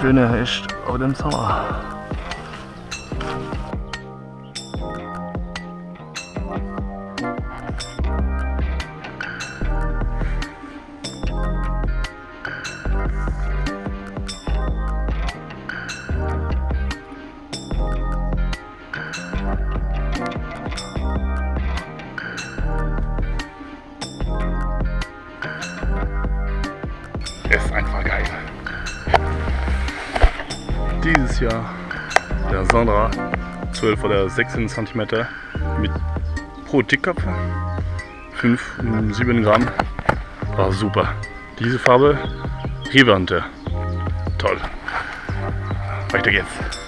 Schöne echt auch im Sommer. Dieses Jahr der Sondra 12 oder 16 cm mit pro Tickkopf 5, 7 Gramm. War super. Diese Farbe Rivante. Toll. Weiter geht's.